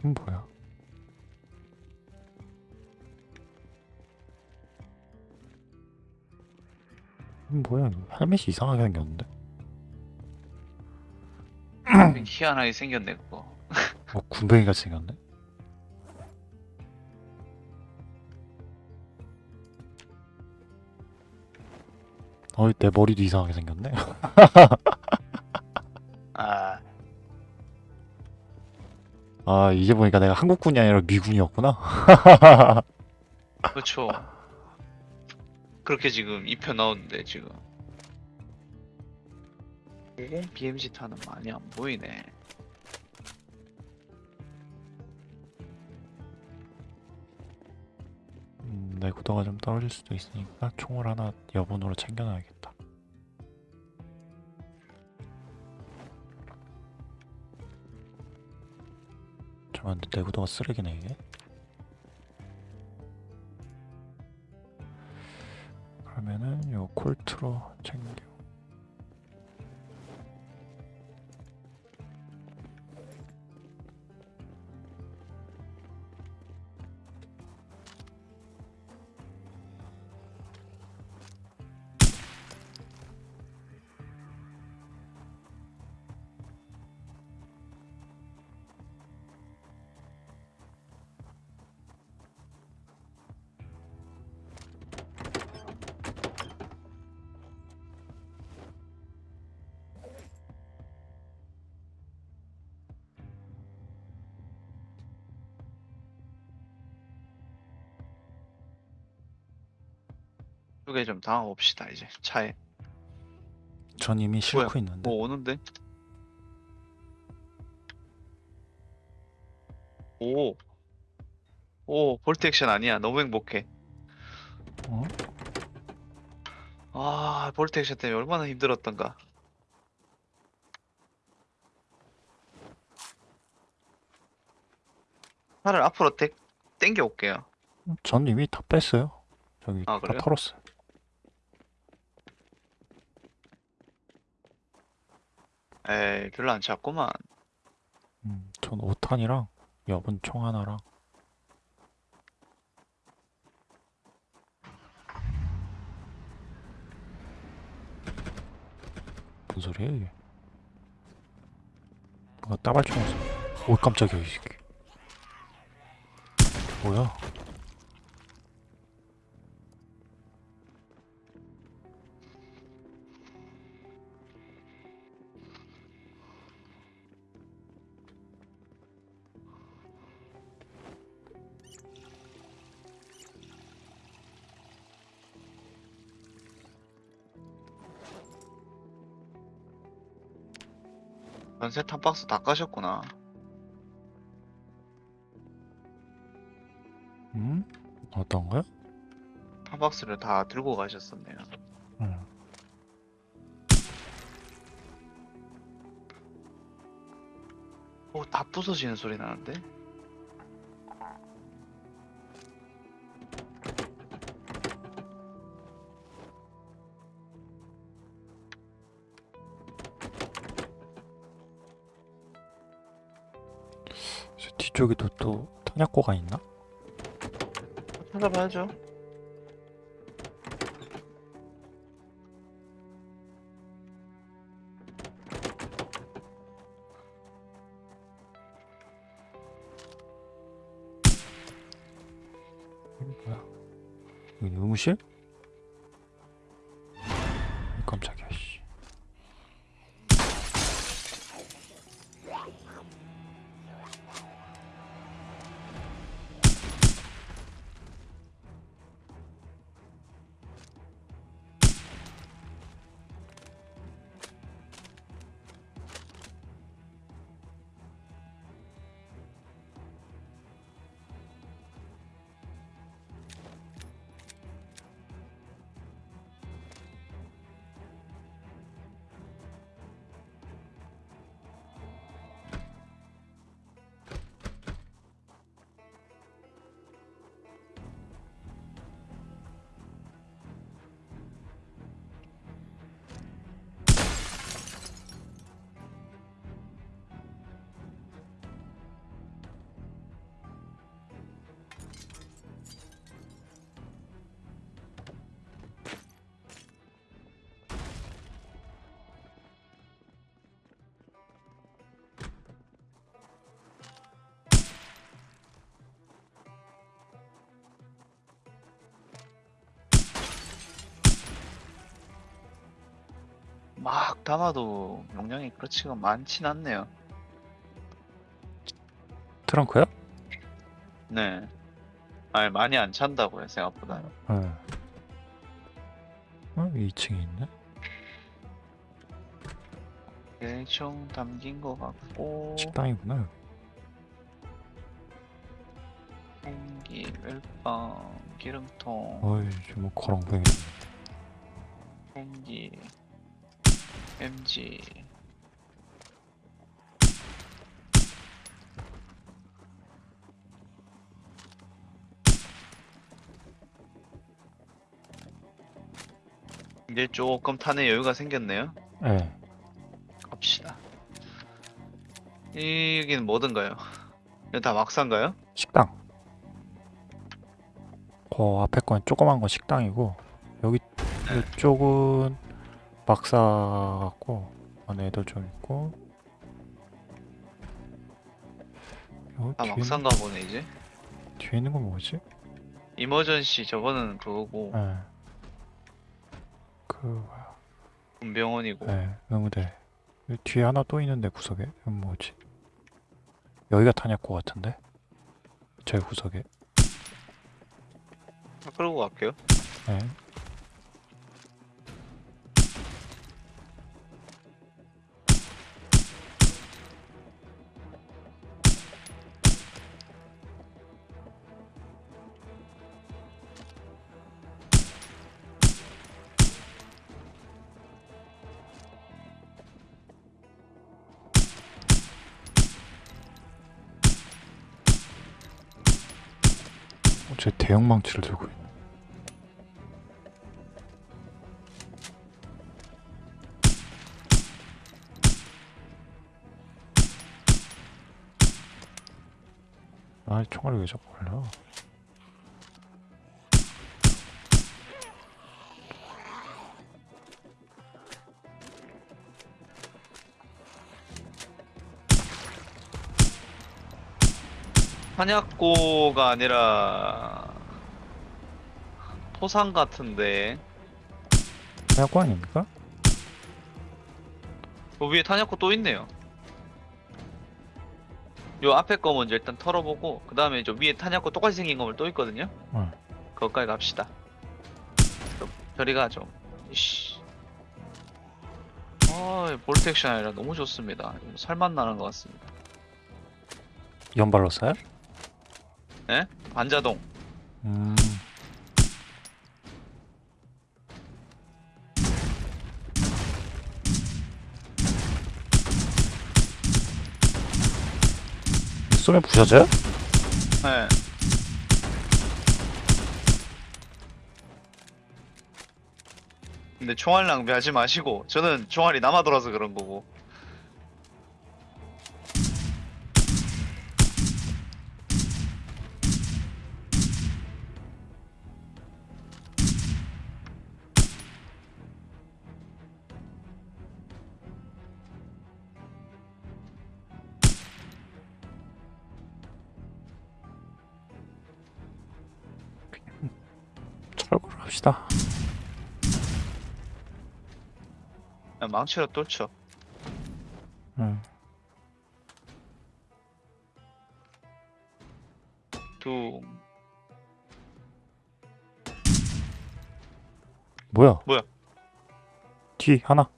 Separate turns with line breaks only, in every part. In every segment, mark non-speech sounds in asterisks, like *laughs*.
이건 뭐야? 뭐야? 헬멧이 이상하게 생겼는데?
희한하게 생겼네 그거
어, *laughs* 군뱅이 같이 생겼네? 어이, 내 머리도 이상하게 생겼네? *laughs*
아,
이제 보니까 내가 한국군이 아니라 미군이었구나?
그렇죠 그렇게 지금 입혀 나오는데 지금 50 BMG 타는 많이 안 보이네
음, 내 구도가 좀 떨어질 수도 있으니까 총을 하나 여분으로 챙겨놔야겠다. 잠깐만, 내구도가 쓰레기네, 이게? 그러면은 요 콜트로 챙겨.
쪽에 좀 당해봅시다 이제 차에
전 이미 싣고
뭐야?
있는데.
뭐 오는데? 오. 오, 볼트 액션 아니야. 너무 행복해.
어?
아, 볼트 액션 때문에 얼마나 힘들었던가. 차를 앞으로 땡, 땡겨 올게요.
전 이미 다 뺐어요. 저기
아,
다
그래요?
털었어요.
에이, 별로 안 찼구만.
음, 전 5탄이랑 여분 총 하나랑 무슨 소리야 이게? 아, 따발총. 오 깜짝이야 이 새끼. 뭐야?
전세 탑박스 다 까셨구나.
음? 어떤 거야?
탑박스를 다 들고 가셨었네요.
응.
오, 다 부서지는 소리 나는데?
저 뒤쪽에도 또 탄약고가 있나?
찾아봐야죠.
뭐야? 여기 의무실?
담아도 용량이 그렇지가 많진 않네요.
트렁크요?
네. 아니 많이 안 찬다고요 생각보다.
네. 어, 2층에 있네.
대충 담긴 것 같고
식당이구나.
공기, 멜빵, 기름통,
어이, 지금 거렁뱅이.
MG. 이제 조금 탄의 여유가 생겼네요.
네.
갑시다. 여기는 뭐든가요? 이거 다 막산가요?
식당. 그 앞에 건 조그만 건 식당이고 여기
네.
이쪽은 막사 같고 안에 애들 좀 있고
요다
뒤에,
막산가 보네 이제.
뒤에 있는 건 뭐지?
이머전시 저거는 그거고
네. 그 뭐야?
군병원이고
네, 의무대. 뒤에 하나 또 있는데 구석에 이건 뭐지? 여기가 탄약고 같은데? 제 구석에.
아, 끌고 갈게요.
네. 대형 망치를 들고 있네. 아, 총알이 왜 자꾸 걸려?
한약고가 아니라 포상 같은데
탄약고 아닙니까?
그 위에 탄약고 또 있네요. 요 앞에 거 먼저 일단 털어보고 그 다음에 저 위에 탄약고 똑같이 생긴 건물 또 있거든요.
응.
그것까지 갑시다. 저- 저리 가죠. 이씨. 아, 볼트 액션 아니라 너무 좋습니다. 살맛 나는 것 같습니다.
연발로 쏴요?
반자동.
음. 쏘면 부셔져요?
네. 근데 총알 낭비하지 마시고 저는 총알이 남아 돌아서 그런 거고 망치로 뚫죠.
응.
두
뭐야?
뭐야?
뒤 하나.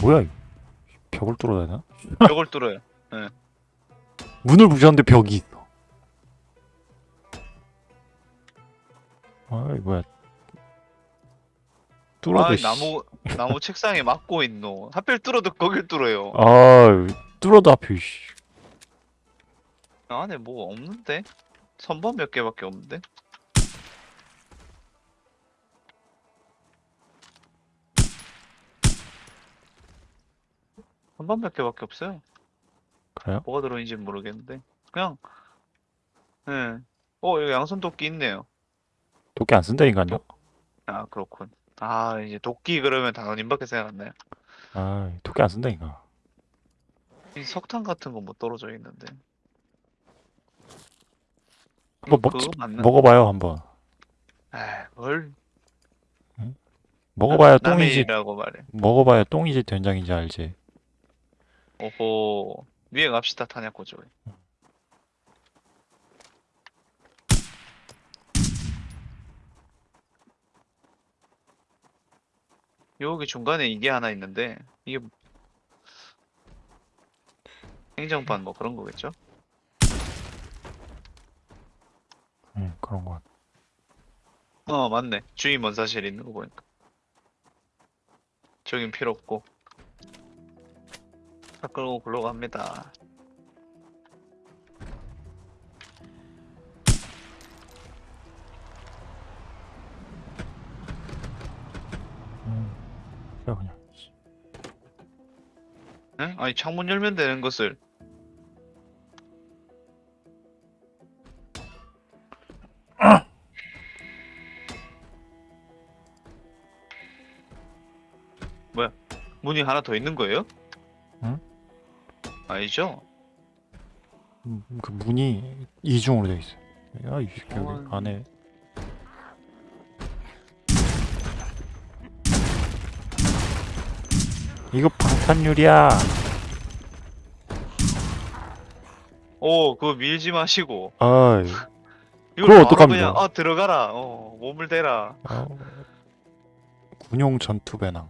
뭐야 이거? 벽을 뚫어야 되나? *laughs*
벽을 뚫어요.
문을 부셨는데 벽이 있어. 아이 뭐야? 뚫어도
아,
씨.
나무 나무 책상에 막고 있노. 하필 뚫어도 거길 뚫어요.
아 뚫어도 앞에 씨.
안에 뭐가 없는데? 선반 몇 개밖에 없는데? 선반 몇 개밖에 없어요.
그래요?
뭐가 들어있는지 모르겠는데. 그냥, 예. 어, 여기 양손 도끼 있네요.
도끼 안 쓴다 인간요?
아, 그렇군. 아, 이제 도끼 그러면 단원님밖에 생각 안 나요.
아 도끼 안 쓴다 인간.
이 석탄 같은 거뭐 떨어져 있는데.
한번
이거
먹지
그거 맞나?
먹어봐요 한번.
아, 뭘?
먹어봐야 똥이지.
말해.
먹어봐야 똥이지 된장인지 알지.
오호. 위에 갑시다, 탄약고 쪽 여기 중간에 이게 하나 있는데, 이게 행정반 뭐 그런 거겠죠?
응 그런 거. 같아.
어, 맞네. 주인 원사실 있는 거 보니까. 저긴 필요 없고. 차 끌고 글로 갑니다.
그래 그냥.
응? 아니, 창문 열면 되는 것을. *coughs* 뭐야? 문이 하나 더 있는 거예요?
응?
아니죠?
음, 그 문이 이중으로 돼 있어. 야 이 새끼
어.
여기 안에. 이거 방탄유리야.
오, 그거 밀지 마시고.
그럼
바로
어떡합니까?
그냥, 어, 들어가라. 어, 몸을 대라.
어. 군용 전투 배낭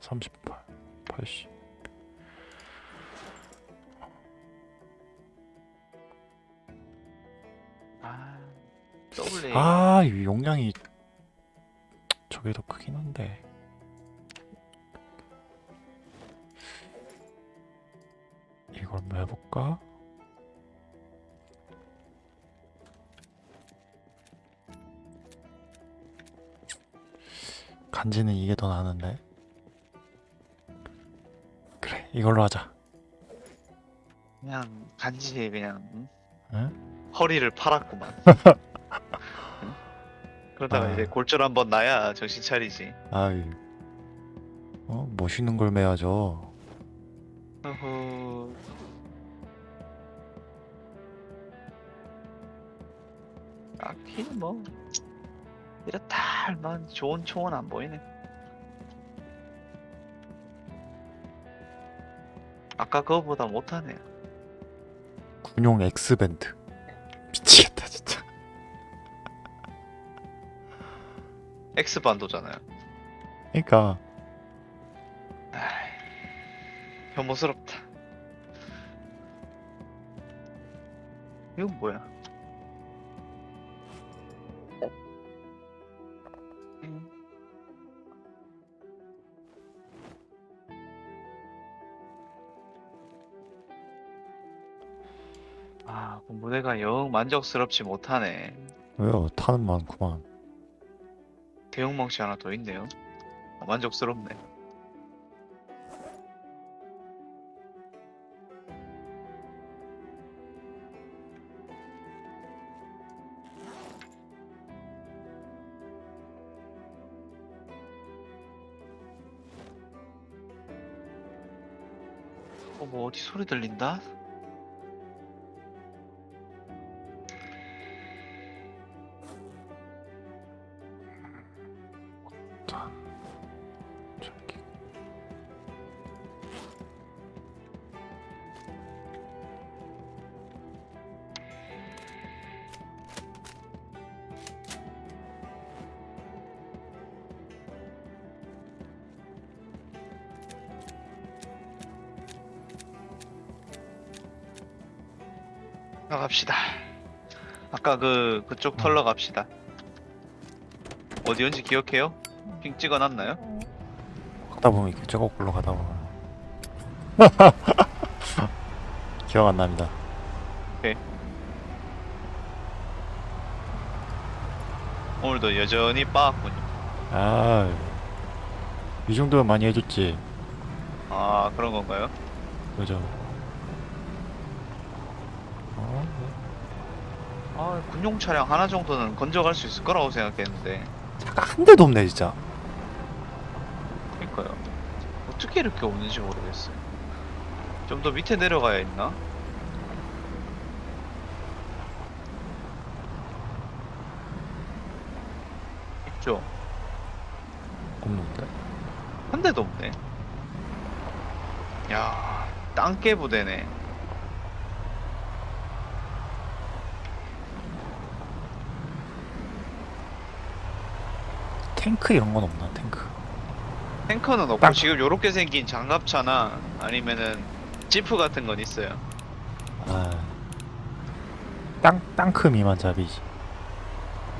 38, 80.
아.
아, 이 용량이 저게 더 크긴 한데. 이걸 뭐 해볼까? 간지는 이게 더 나는데. 그래, 이걸로 하자.
그냥 간지에 그냥 응?
응?
허리를 팔았구만. 응? *laughs* 그러다가
아.
이제 골절 한번 나야 정신 차리지.
아이, 어, 멋있는 걸 매야죠.
어허. 딱히 뭐 이렇다 할만 좋은 총은 안 보이네. 아까 그거보다 못하네요.
군용 엑스밴드. 미치겠다, 진짜.
X 반도잖아요.
그러니까
혐오스럽다. 이건 뭐야? 음. 아, 그 무대가 영 만족스럽지 못하네.
왜요? 타는 많구만.
대형 망치 하나 더 있네요. 어, 만족스럽네. 소리 들린다? 나갑시다. 아까 그 그쪽 털러 갑시다. 어디였는지 기억해요? 핑 찍어놨나요?
가다 보면 이렇게 저거 굴러 가다 보면 기억 안 납니다.
오늘도 여전히 빠았군요.
아, 이 정도면 많이 해줬지.
아 그런 건가요?
그죠?
아 군용 차량 하나 정도는 건져갈 수 있을 거라고 생각했는데
차가 한 대도 없네 진짜.
그러니까요. 어떻게 이렇게 없는지 모르겠어요. 좀 더 밑에 내려가야 했나? 있죠.
없는데?
한 대도 없네. 야, 땅개 부대네.
탱크 이런 건 없나 탱크
탱커는 없고
땅.
지금 요렇게 생긴 장갑차나 아니면은 지프 같은 건 있어요.
아 땅, 땅크 미만 잡이지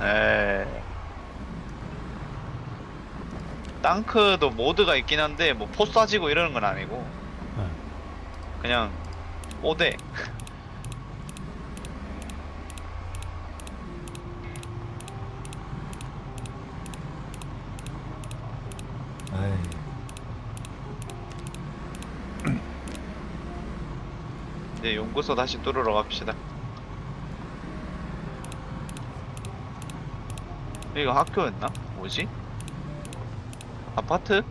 에. 땅크도 모드가 있긴 한데 뭐포 쏴지고 이러는 건 아니고
네.
그냥 오대
에이.
이제 연구소 다시 뚫으러 갑시다. 이거 학교였나? 뭐지? 아파트?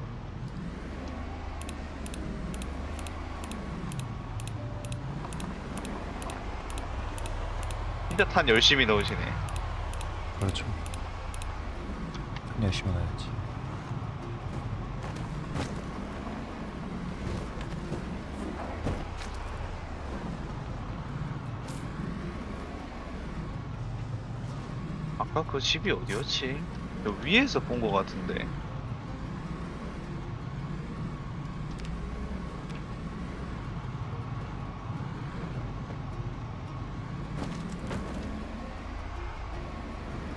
진짜 탄 열심히 넣으시네.
그렇죠 열심히 가야지
아까 그 집이 어디였지? 여 위에서 본 것 같은데.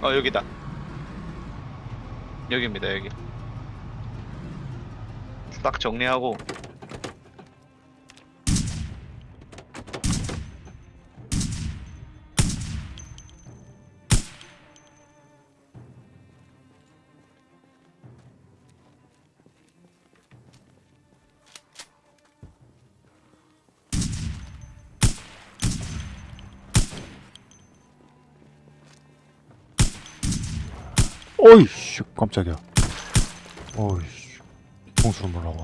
어 여기다. 여기입니다 여기. 딱 정리하고
어이씨 깜짝이야. 어이씨 봉수를 몰라고.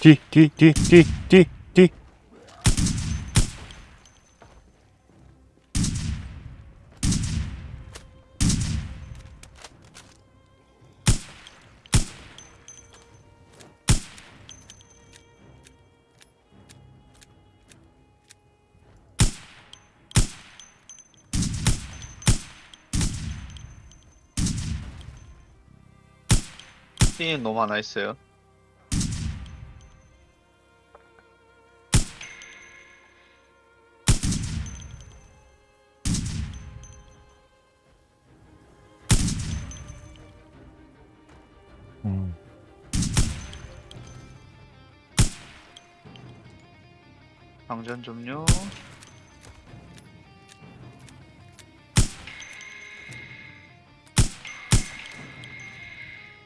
뒤, 뒤, 뒤, 뒤, 뒤,
너무 많아 있어요.
음.
방전 좀요.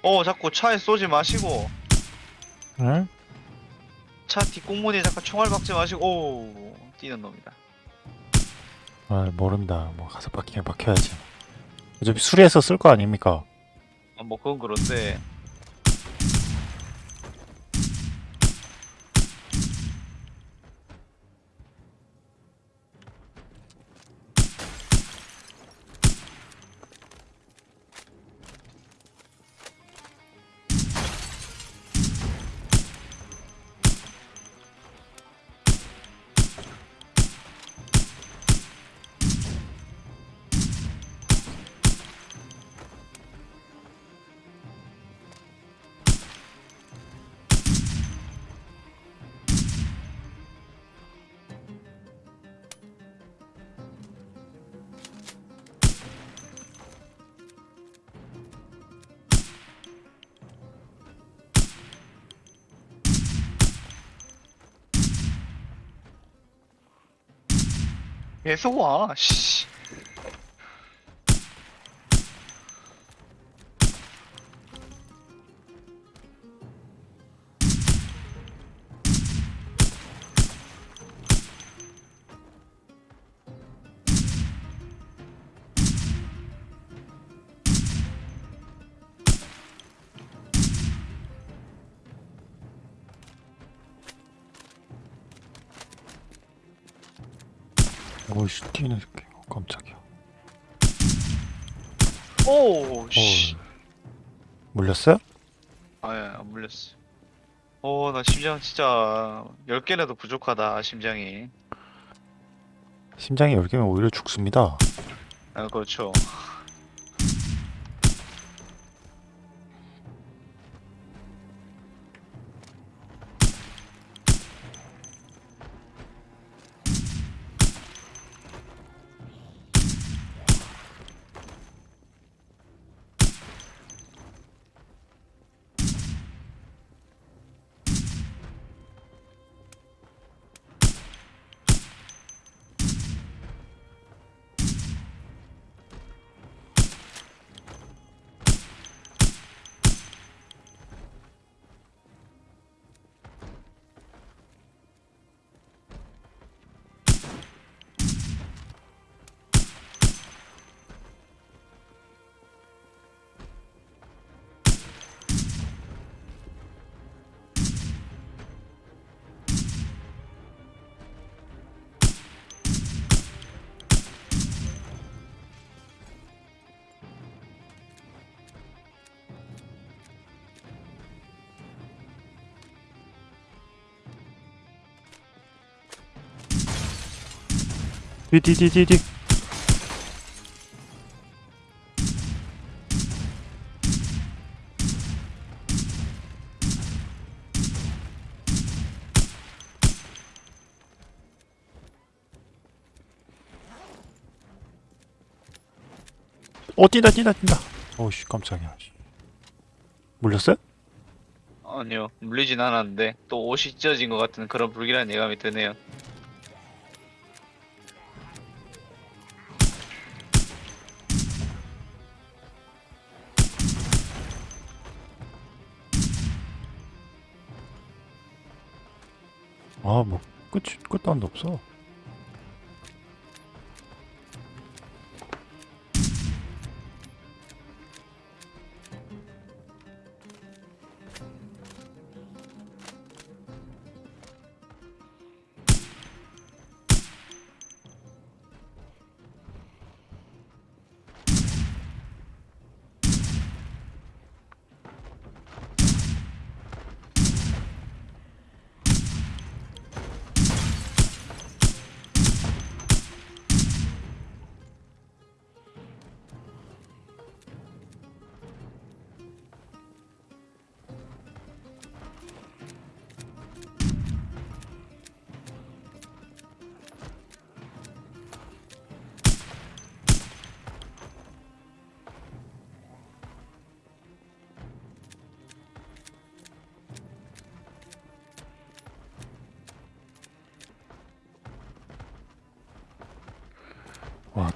어, 자꾸 차에 쏘지 마시고
응?
차 뒷공문에 자꾸 총알 박지 마시고 오 뛰는 놈이다.
아, 모른다. 뭐 가서 박히면 박혀야지. 어차피 수리해서 쓸 거 아닙니까?
아, 뭐 그건 그런데 계속 와. 씨.
뛰는 새끼 어, 깜짝이야
오, 씨.
어 물렸어요?
아예 안 물렸어. 오, 나 심장 진짜 10개라도 부족하다, 심장이.
심장이 10개면 오히려 죽습니다
아, 그렇죠.
뒤뒤뒤뒤뒤 어 뛴다 뛴다 뛴다 어우씨 깜짝이야 씨. 물렸어요?
아니요, 물리진 않았는데, 또 옷이 찢어진 것 같은 그런 불길한 예감이 드네요.
아뭐 끝 끝도 한도 없어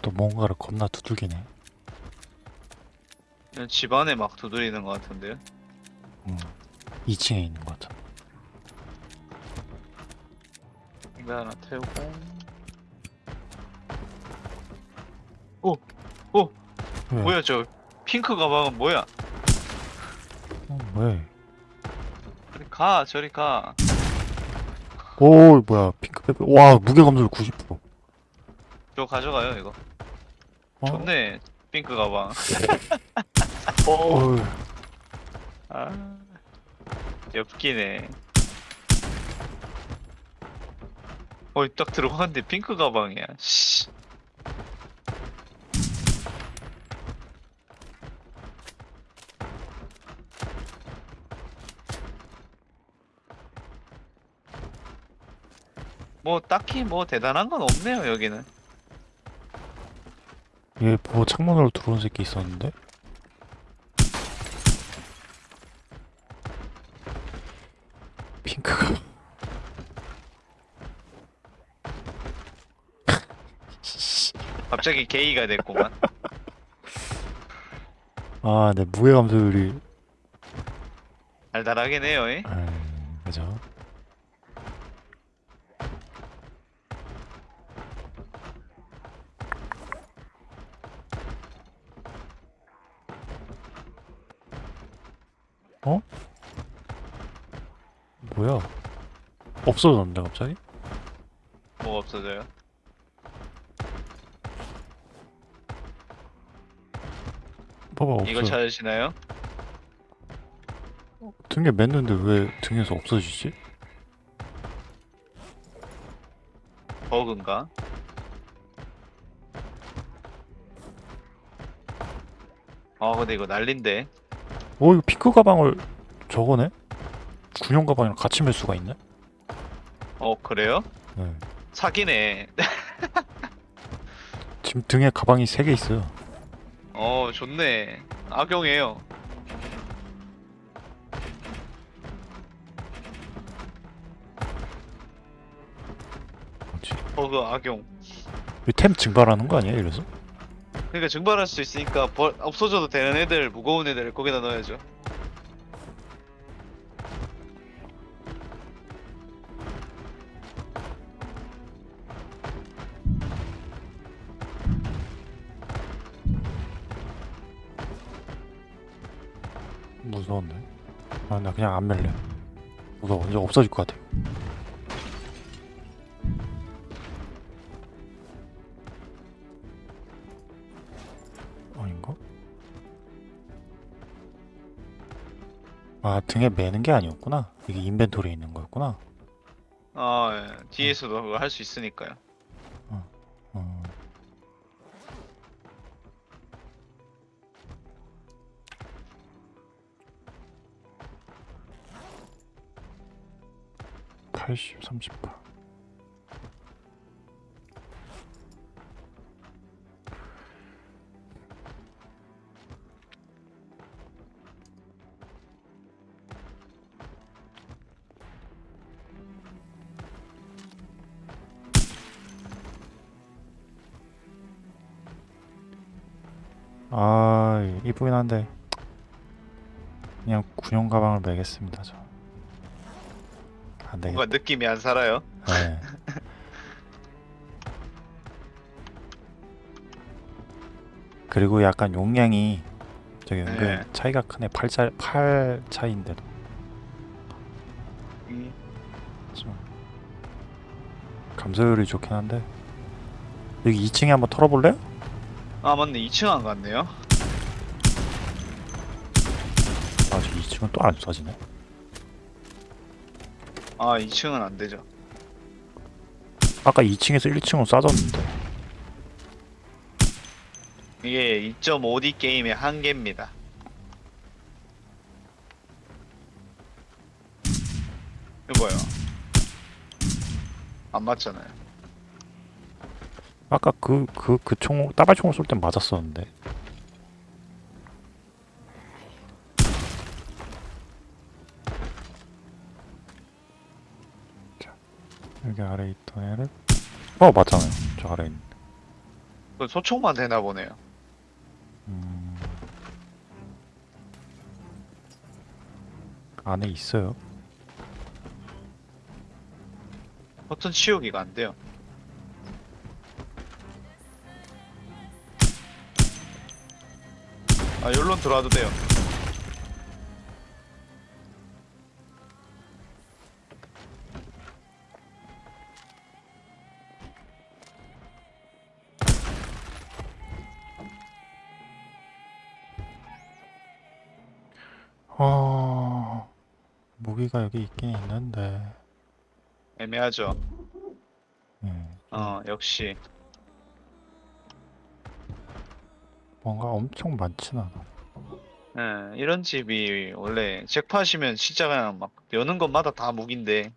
또 뭔가를 겁나 두들기네
그냥 집 안에 막 두드리는 것 같은데요.
음. 2층에 있는 것 같아
이거 하나 태우고. 오, 오,
왜?
뭐야 저 핑크 가방은 뭐야?
어, 왜?
저리 가, 저리 가.
오 뭐야 핑크ペ와 무게 감소율
90%저 가져가요 이거.
어?
좋네, 핑크 가방. *laughs*
어,
아, 엽기네. 어이 딱 들어갔는데 핑크 가방이야. 씨. 뭐 딱히 뭐 대단한 건 없네요 여기는.
얘뭐 창문으로 들어온 새끼 있었는데? 핑크가 *laughs*
갑자기 게이가 됐구만.
아, 내 무게 감소율이
달달하긴 해요. 이?
아 없어졌는데 갑자기?
뭐가 없어져요?
봐봐 없어
이거 찾으시나요?
등에 맸는데 왜 등에서 없어지지?
버그인가? 아 근데 이거 난린데
오 이거 피크 가방을 저거네? 군용 가방이랑 같이 맬 수가 있네?
어 그래요?
네.
사기네 *laughs*
지금 등에 가방이 3개 있어요.
어 좋네 악용해요? 버그 악용
이템 증발하는 거 아니야 이래서?
그러니까 증발할 수 있으니까 벌, 없어져도 되는 애들 무거운 애들 거기다 넣어야죠
그냥 안 맬래. 무서워. 이제 없어질 것 같아. 아닌가? 아 등에 매는 게 아니었구나. 이게 인벤토리에 있는 거였구나.
아 예. 뒤에서도 그거 할 수 있으니까요
80, 38 아 이쁘긴 한데 그냥 군용 가방을 매겠습니다 저. 안 되겠다.
뭔가 느낌이 안 살아요
네. 그리고 약간 용량이 저기 은근
네.
차이가 크네. 8차 8 차이인데도
음,
좀 감소율이 좋긴 한데 여기 2층에 한번 털어볼래요?
아 맞네 2층 안 갔네요
아, 저 2층은 또 안 쏴지네.
아 2층은 안 되죠
아까 2층에서 1층으로 쏴졌는데.
이게 2.5D 게임의 한계입니다 이거요 안 맞잖아요
아까 그 그 그 총 따발총을 쏠 땐 맞았었는데. 여기 아래 있던 애를 어 맞잖아요. 저 아래 있는.
그 소총만 되나 보네요
음... 안에 있어요.
버튼 치우기가 안 돼요 아 여기로 들어와도 돼요
무기가 여기 있긴 있는데.
애매하죠
음,
어 역시
뭔가 엄청 많진 않아.
예, 이런 집이 원래 잭팟이면 진짜 그냥 막 여는 것마다 다 무기인데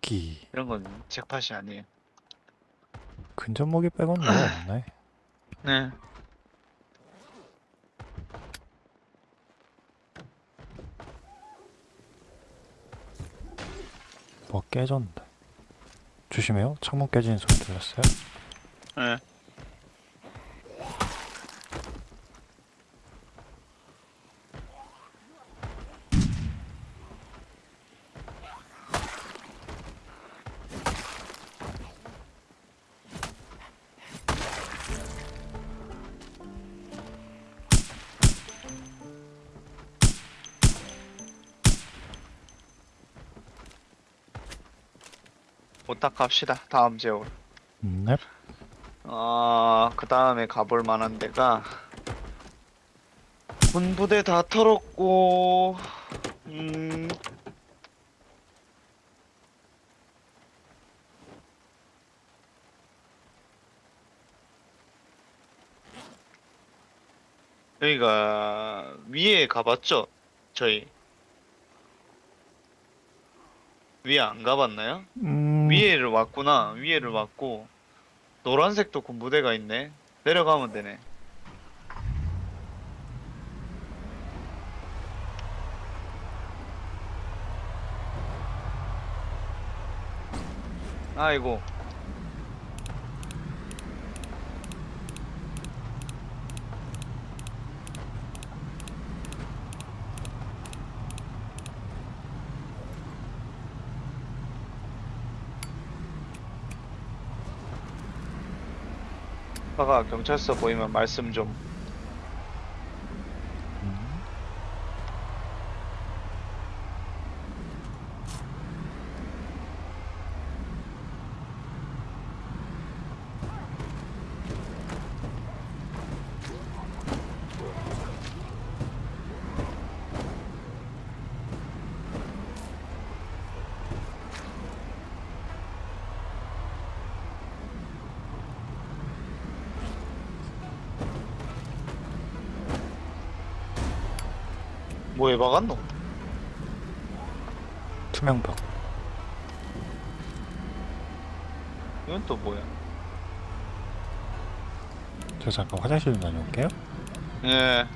기
이런 건 잭팟이 아니에요.
근접 무기 빼고는 뭐가 없네.
네.
뭐 깨졌는데. 조심해요. 창문 깨지는 소리 들렸어요?
네. 부탁합시다. 다음 지역으로.
넵.
아, 그 다음에 가볼 만한 데가 군부대 다 털었고 음 여기가 위에 가봤죠? 저희 위에 안 가봤나요?
음,
위에를 왔구나. 위에를 왔고 노란색도 군부대가 있네. 내려가면 되네. 아이고 경찰서 보이면 말씀 좀 뭐에 박았노?
투명벽.
이건 또 뭐야?
저 잠깐 화장실 좀 다녀올게요.
예.